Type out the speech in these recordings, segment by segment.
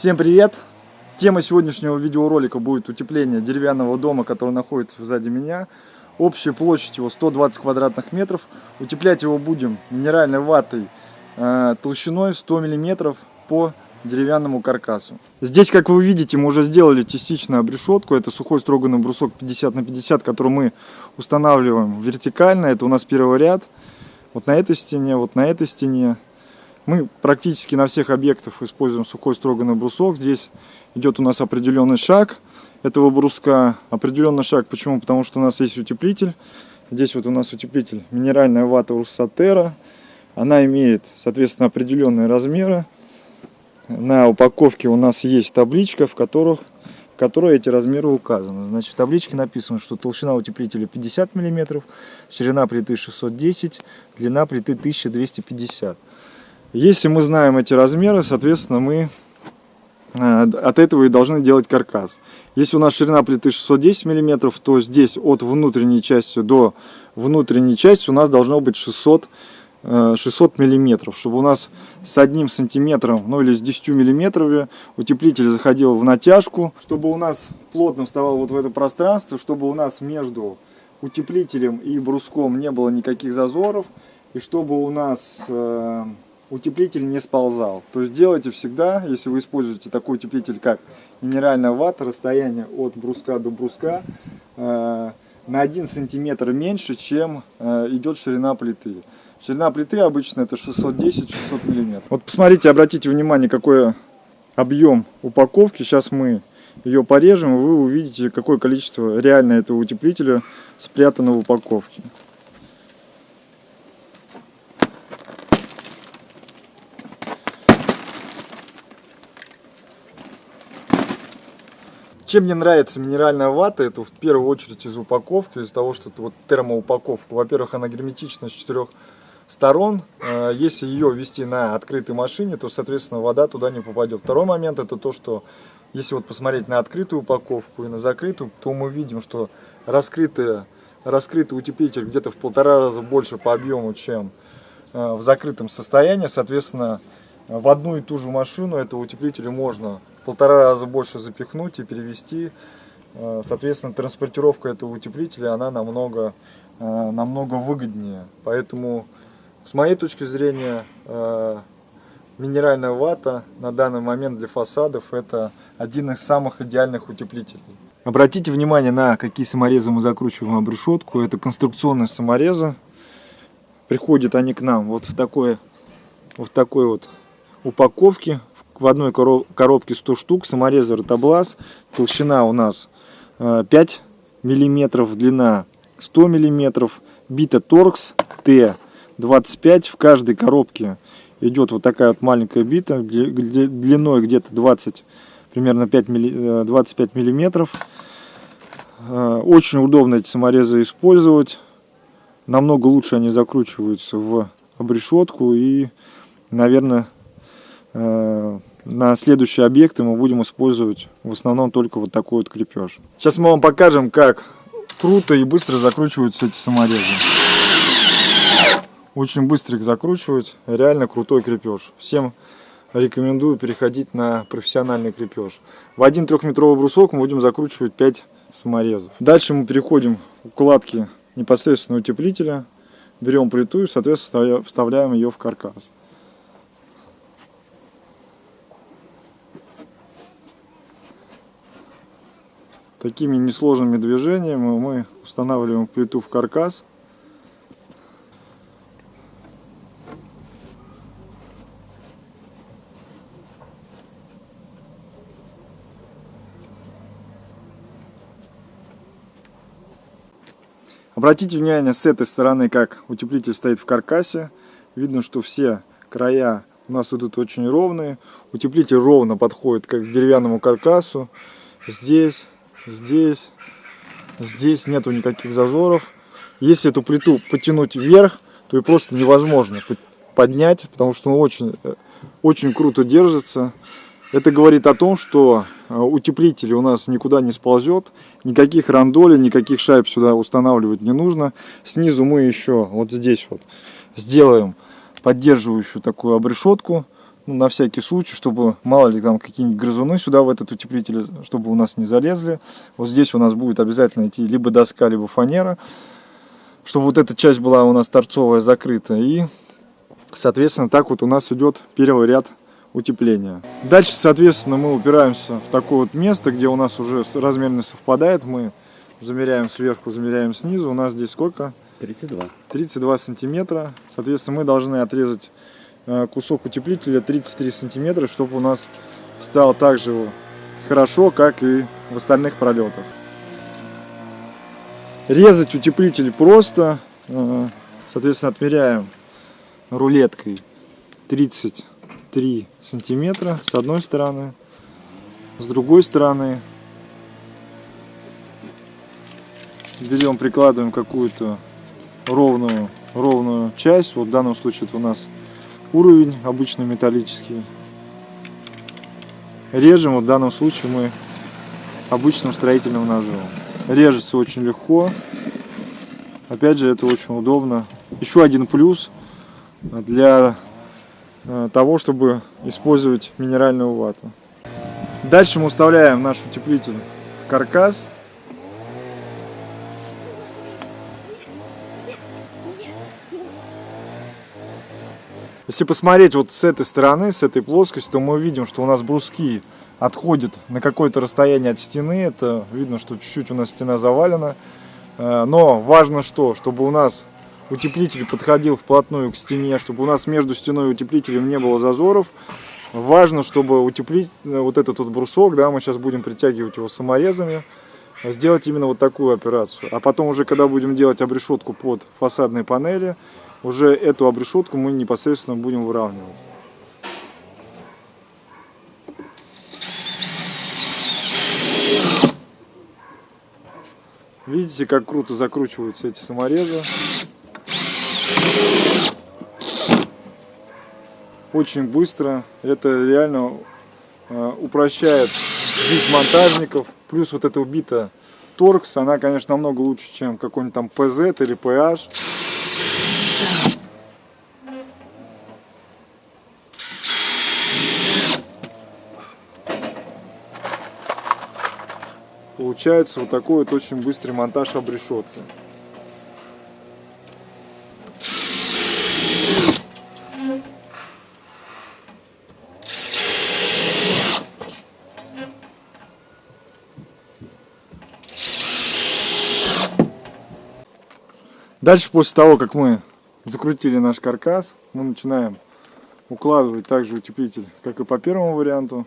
Всем привет! Тема сегодняшнего видеоролика будет утепление деревянного дома, который находится сзади меня. Общая площадь его 120 квадратных метров. Утеплять его будем минеральной ватой э, толщиной 100 миллиметров по деревянному каркасу. Здесь, как вы видите, мы уже сделали частично обрешетку. Это сухой строганный брусок 50 на 50, который мы устанавливаем вертикально. Это у нас первый ряд. Вот на этой стене, вот на этой стене. Мы практически на всех объектах используем сухой строганный брусок. Здесь идет у нас определенный шаг этого бруска. Определенный шаг, почему? Потому что у нас есть утеплитель. Здесь вот у нас утеплитель минеральная вата Руссатера. Она имеет, соответственно, определенные размеры. На упаковке у нас есть табличка, в, которых, в которой эти размеры указаны. Значит, в табличке написано, что толщина утеплителя 50 мм, ширина плиты 610, длина плиты 1250 если мы знаем эти размеры, соответственно, мы э, от этого и должны делать каркас. Если у нас ширина плиты 610 мм, то здесь от внутренней части до внутренней части у нас должно быть 600 600 миллиметров, чтобы у нас с одним сантиметром, ну или с 10 миллиметрами утеплитель заходил в натяжку, чтобы у нас плотно вставал вот в это пространство, чтобы у нас между утеплителем и бруском не было никаких зазоров, и чтобы у нас э, утеплитель не сползал. То есть делайте всегда, если вы используете такой утеплитель, как минеральная вата, расстояние от бруска до бруска э, на 1 сантиметр меньше, чем э, идет ширина плиты. Ширина плиты обычно это 610-600 миллиметров. Вот посмотрите, обратите внимание, какой объем упаковки. Сейчас мы ее порежем, и вы увидите, какое количество реально этого утеплителя спрятано в упаковке. Чем мне нравится минеральная вата, это в первую очередь из упаковки, из того, что это вот термоупаковка. Во-первых, она герметична с четырех сторон. Э, если ее ввести на открытой машине, то, соответственно, вода туда не попадет. Второй момент это то, что если вот посмотреть на открытую упаковку и на закрытую, то мы видим, что раскрытый, раскрытый утеплитель где-то в полтора раза больше по объему, чем э, в закрытом состоянии. Соответственно, в одну и ту же машину этого утеплителя можно полтора раза больше запихнуть и перевести. Э, соответственно, транспортировка этого утеплителя, она намного, э, намного выгоднее. Поэтому, с моей точки зрения, э, минеральная вата на данный момент для фасадов это один из самых идеальных утеплителей. Обратите внимание на какие саморезы мы закручиваем об решетку. Это конструкционные саморезы. Приходят они к нам вот в такой, вот такой вот упаковке в одной коробке 100 штук, саморезы ротоблаз, толщина у нас 5 э, миллиметров, длина 100 миллиметров, бита торкс Т25, в каждой коробке идет вот такая вот маленькая бита, длиной где-то 20, примерно 5 милли, 25 миллиметров. Э, очень удобно эти саморезы использовать, намного лучше они закручиваются в обрешетку и, наверное, э, на следующие объекты мы будем использовать в основном только вот такой вот крепеж. Сейчас мы вам покажем, как круто и быстро закручиваются эти саморезы. Очень быстро их закручивать, реально крутой крепеж. Всем рекомендую переходить на профессиональный крепеж. В один трехметровый брусок мы будем закручивать 5 саморезов. Дальше мы переходим к укладке непосредственно утеплителя. Берем плиту и, соответственно, вставляем ее в каркас. Такими несложными движениями мы устанавливаем плиту в каркас. Обратите внимание с этой стороны, как утеплитель стоит в каркасе. Видно, что все края у нас тут очень ровные. Утеплитель ровно подходит как к деревянному каркасу. Здесь здесь, здесь нету никаких зазоров. Если эту плиту потянуть вверх, то и просто невозможно поднять, потому что он очень, очень круто держится. Это говорит о том, что э, утеплитель у нас никуда не сползет, никаких рандолей, никаких шайб сюда устанавливать не нужно. Снизу мы еще вот здесь вот сделаем поддерживающую такую обрешетку ну, на всякий случай, чтобы мало ли там какие-нибудь грызуны сюда в этот утеплитель, чтобы у нас не залезли. Вот здесь у нас будет обязательно идти либо доска, либо фанера, чтобы вот эта часть была у нас торцовая закрыта. И, соответственно, так вот у нас идет первый ряд утепления. Дальше, соответственно, мы упираемся в такое вот место, где у нас уже размерность совпадает. Мы замеряем сверху, замеряем снизу. У нас здесь сколько? 32. 32 сантиметра. Соответственно, мы должны отрезать кусок утеплителя 33 сантиметра, чтобы у нас встал так же хорошо, как и в остальных пролетах. Резать утеплитель просто. Э, соответственно, отмеряем рулеткой 33 сантиметра с одной стороны. С другой стороны берем, прикладываем какую-то ровную, ровную часть. Вот в данном случае это у нас уровень обычно металлический. Режем, вот в данном случае мы обычным строительным ножом. Режется очень легко. Опять же, это очень удобно. Еще один плюс для э, того, чтобы использовать минеральную вату. Дальше мы вставляем наш утеплитель в каркас. Если посмотреть вот с этой стороны, с этой плоскости, то мы видим, что у нас бруски отходят на какое-то расстояние от стены. Это видно, что чуть-чуть у нас стена завалена. Э, но важно что, чтобы у нас утеплитель подходил вплотную к стене, чтобы у нас между стеной и утеплителем не было зазоров. Важно, чтобы утеплить э, вот этот вот брусок, да, мы сейчас будем притягивать его саморезами, сделать именно вот такую операцию. А потом уже, когда будем делать обрешетку под фасадные панели, уже эту обрешетку мы непосредственно будем выравнивать. Видите, как круто закручиваются эти саморезы. Очень быстро. Это реально э, упрощает жизнь монтажников. Плюс вот эта убита торкс, она, конечно, намного лучше, чем какой-нибудь там PZ или PH. Получается вот такой вот очень быстрый монтаж обрешетки. Дальше, после того, как мы закрутили наш каркас, мы начинаем укладывать также утеплитель, как и по первому варианту.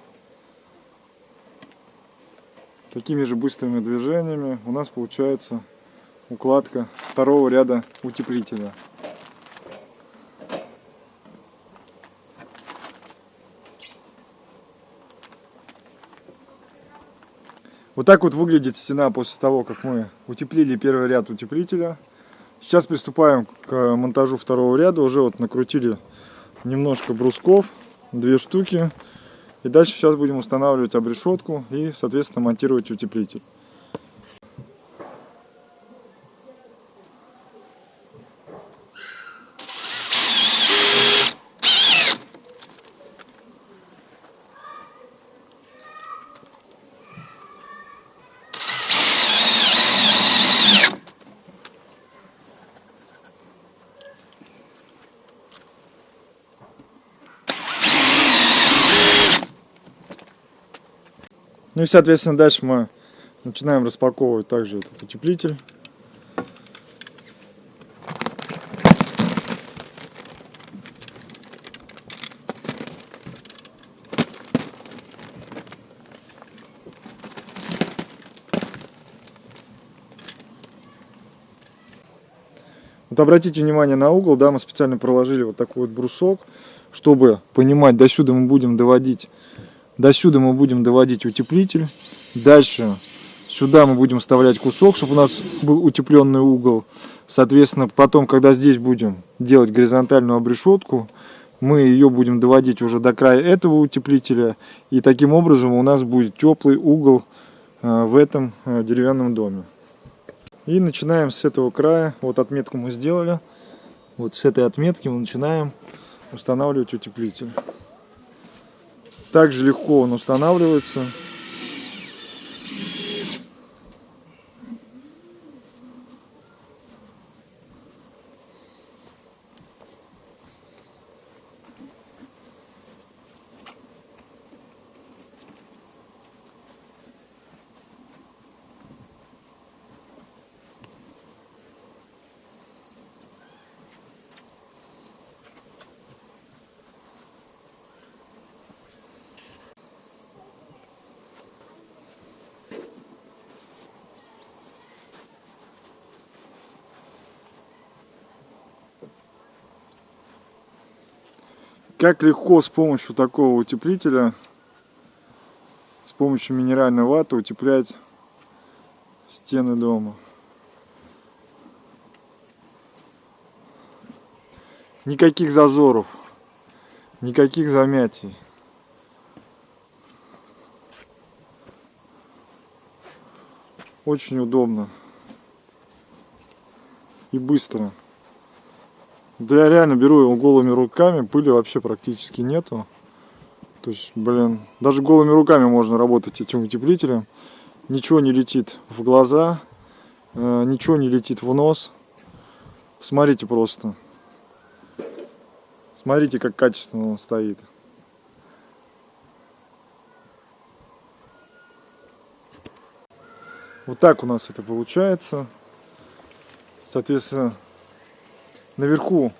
Такими же быстрыми движениями у нас получается укладка второго ряда утеплителя. Вот так вот выглядит стена после того, как мы утеплили первый ряд утеплителя. Сейчас приступаем к монтажу второго ряда. Уже вот накрутили немножко брусков, две штуки. И дальше сейчас будем устанавливать обрешетку и, соответственно, монтировать утеплитель. Ну и, соответственно, дальше мы начинаем распаковывать также этот утеплитель. Вот обратите внимание на угол, да, мы специально проложили вот такой вот брусок, чтобы понимать, до сюда мы будем доводить до сюда мы будем доводить утеплитель. Дальше сюда мы будем вставлять кусок, чтобы у нас был утепленный угол. Соответственно, потом, когда здесь будем делать горизонтальную обрешетку, мы ее будем доводить уже до края этого утеплителя. И таким образом у нас будет теплый угол э, в этом э, деревянном доме. И начинаем с этого края. Вот отметку мы сделали. Вот с этой отметки мы начинаем устанавливать утеплитель. Также легко он устанавливается. Как легко с помощью такого утеплителя, с помощью минеральной ваты утеплять стены дома. Никаких зазоров, никаких замятий. Очень удобно и быстро. Да я реально беру его голыми руками, пыли вообще практически нету. То есть, блин, даже голыми руками можно работать этим утеплителем. Ничего не летит в глаза, э, ничего не летит в нос. Смотрите просто. Смотрите, как качественно он стоит. Вот так у нас это получается. Соответственно, Наверху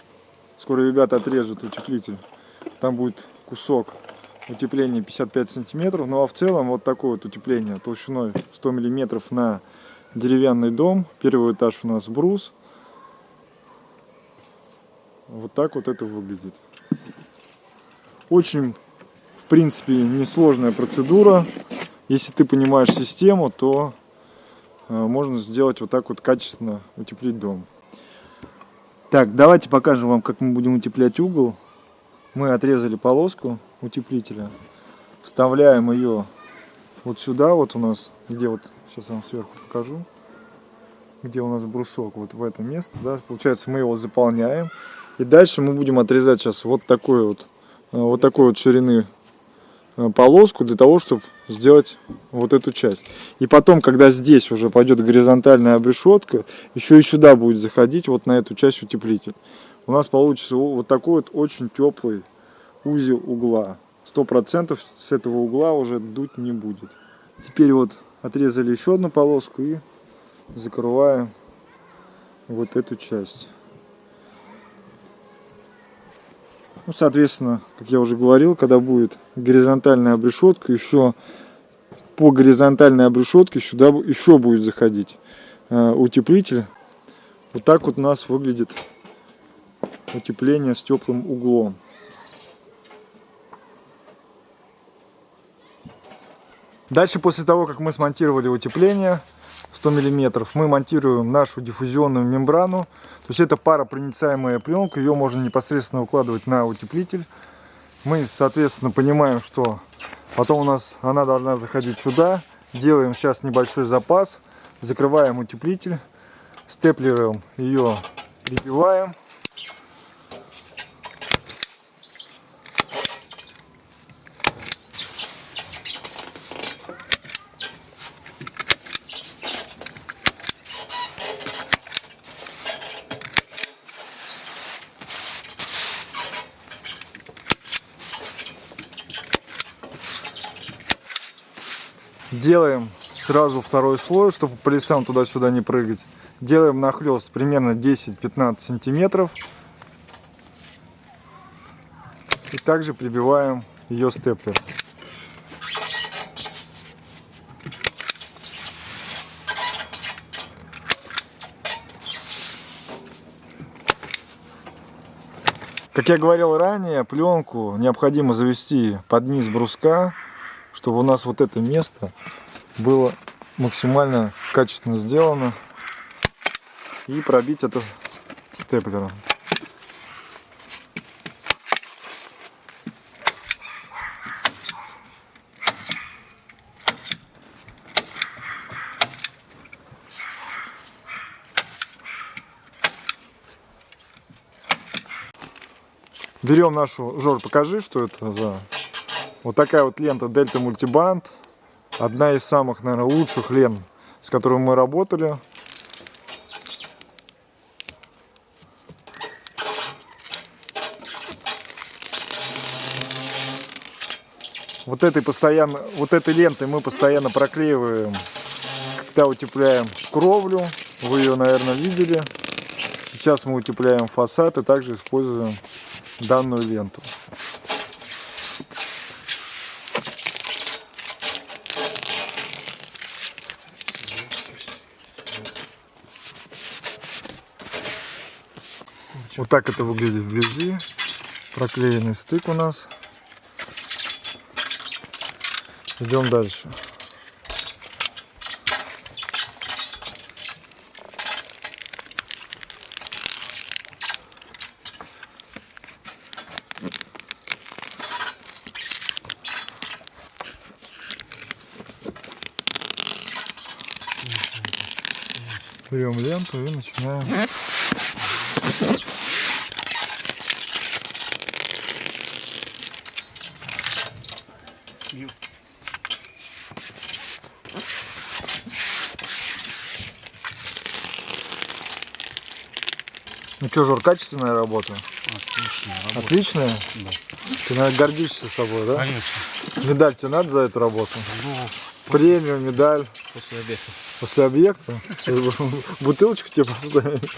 скоро ребята отрежут утеплитель. Там будет кусок утепления 55 сантиметров. Ну а в целом вот такое вот утепление толщиной 100 миллиметров на деревянный дом. Первый этаж у нас брус. Вот так вот это выглядит. Очень, в принципе, несложная процедура. Если ты понимаешь систему, то э, можно сделать вот так вот качественно утеплить дом. Так, давайте покажем вам, как мы будем утеплять угол. Мы отрезали полоску утеплителя, вставляем ее вот сюда, вот у нас, где вот, сейчас я вам сверху покажу, где у нас брусок, вот в это место, да, получается мы его заполняем. И дальше мы будем отрезать сейчас вот такой вот, э, вот такой вот ширины полоску для того, чтобы сделать вот эту часть. И потом, когда здесь уже пойдет горизонтальная обрешетка, еще и сюда будет заходить вот на эту часть утеплитель. У нас получится вот такой вот очень теплый узел угла. Сто процентов с этого угла уже дуть не будет. Теперь вот отрезали еще одну полоску и закрываем вот эту часть. Ну, соответственно, как я уже говорил, когда будет горизонтальная обрешетка, еще по горизонтальной обрешетке сюда еще будет заходить э, утеплитель. Вот так вот у нас выглядит утепление с теплым углом. Дальше, после того, как мы смонтировали утепление, 100 миллиметров. Мы монтируем нашу диффузионную мембрану. То есть это паропроницаемая пленка ее можно непосредственно укладывать на утеплитель. Мы соответственно понимаем что потом у нас она должна заходить сюда. Делаем сейчас небольшой запас закрываем утеплитель степлером ее прибиваем Делаем сразу второй слой, чтобы по лесам туда-сюда не прыгать. Делаем нахлест примерно 10-15 сантиметров. И также прибиваем ее степлер. Как я говорил ранее, пленку необходимо завести под низ бруска чтобы у нас вот это место было максимально качественно сделано и пробить это степлером. Берем нашу, Жор, покажи, что это за Вот такая вот лента Delta Multiband. Одна из самых, наверное, лучших лент, с которой мы работали. Вот этой постоянно, вот этой лентой мы постоянно проклеиваем, когда утепляем кровлю. Вы ее, наверное, видели. Сейчас мы утепляем фасад и также используем данную ленту. Вот так это выглядит вблизи. Проклеенный стык у нас. Идем дальше. Берем ленту и начинаем. Что, Жор, качественная работа? Отлично. работа. Отличная? Да. Ты, наверное, гордишься собой, да? Конечно. Медаль тебе надо за эту работу? Ну, Премию, медаль после обеда. после объекта? Бутылочку тебе поставить?